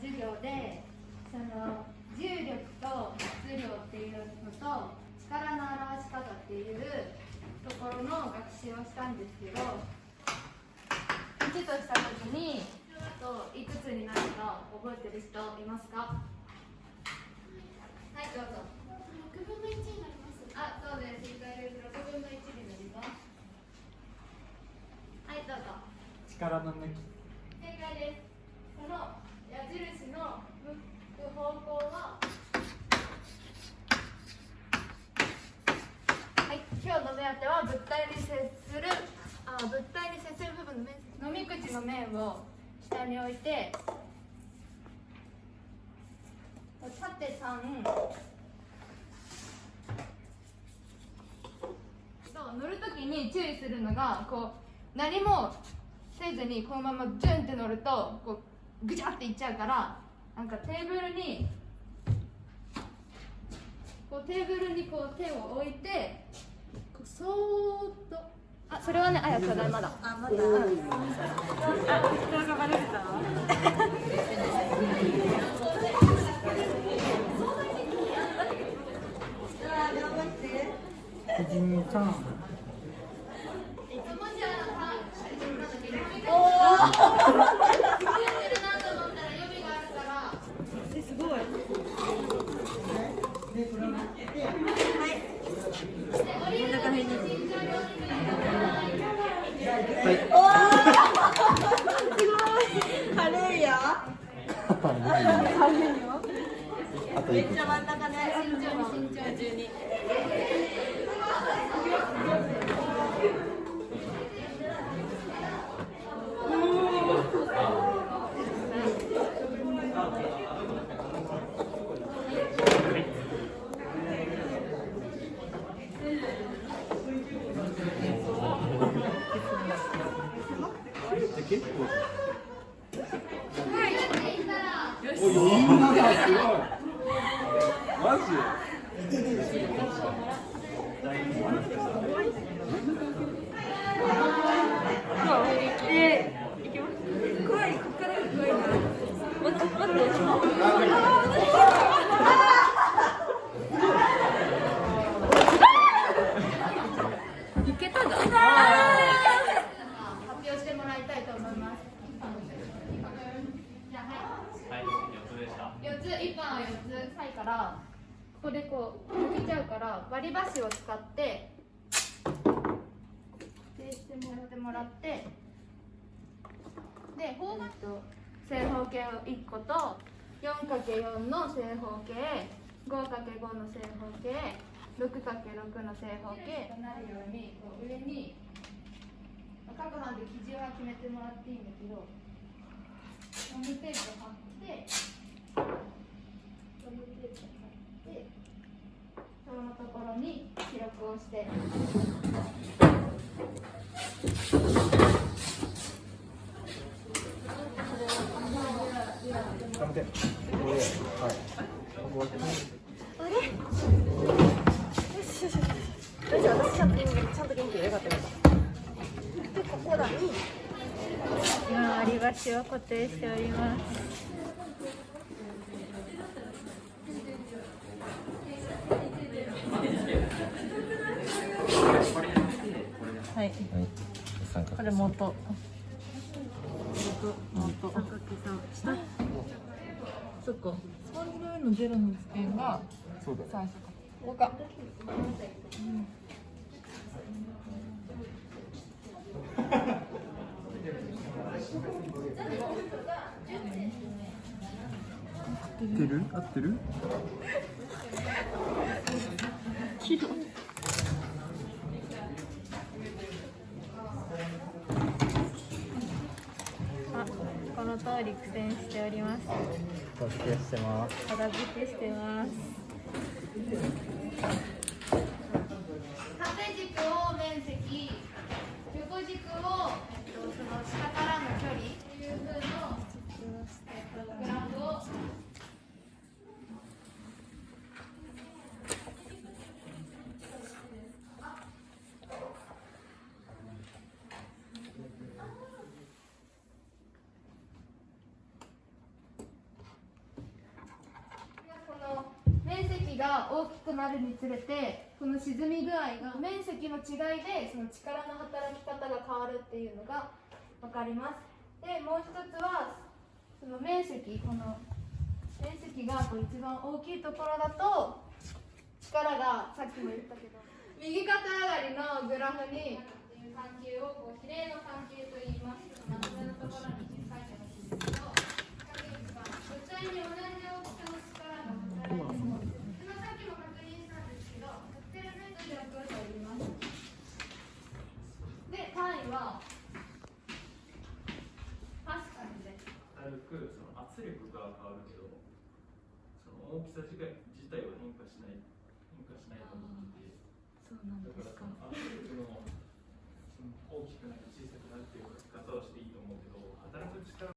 授業でその重力と質量っていうのと力の表し方っていうところの学習をしたんですけど1とした時にといくつになるか覚えてる人いますか？はいどうぞ。6分の1になります。あそうです。正解です6分の1になります。はいどうぞ。力の抜き正解ですこの矢印の向く方向ははい今日の目当ては物体に接する物体に接する部分の面積。飲み口の面を下に置いて縦3そう乗るときに注意するのがこう何もせずにこのままジュンって乗るとこうぐちゃっていっちゃうからなんかテーブルにこうテーブルにこう手を置いてそれはねあやちょうだいまだ。あまだ、うん、あがバレてたはじめちゃんすごい。軽いよ。あといくつ真ん中で慎重に慎重に。結構お余裕だな。すごいマジ発表してもらいたいと思います。じゃあはい。はい、四つでした。四つ一般は四つはいからここでこう抜けちゃうから割り箸を使ってでしてもらってもらってで方角と正方形を一個と 4×4 の正方形 5×5 の正方形 6×6 の正方形。となるようにこう上に各班で基準は決めてもらっていいんだけどガムテープ貼ってガムテープ貼ってそのところに記録をして？よし よしよし。大丈夫私ちゃんと元気ちゃんと元気でよかったよかった。でここ今割り箸を固定しておりますはい。これ元。元。そっか。スポンジの上のゼロのがそうだ最初か。ここか。合ってる？合ってる？あこの通り苦戦しております。お付けしてます。片付けしてます。縦軸を面積横軸を、えっと、その下から面積が大きくなるにつれてこの沈み具合が面積の違いでその力の働き方が変わるっていうのが分かります。でもう一つはその面積この面積がこう一番大きいところだと力がさっきも言ったけど 右肩上がりのグラフにっていうをこう比例の関係と言いますまとめのところに書いてほしいんですけど影一番物体に同じ大きさの力が働いていますそのさっきも確認したんですけど特定メートル力と言いますで単位はパスカルです軽くその圧力が変わるけどその大きさ自体自体は変化しない変化しないと思ってて。そうなんだからその圧力のその大きくなり小さくなるっていう書き方をしていいと思うけど働く力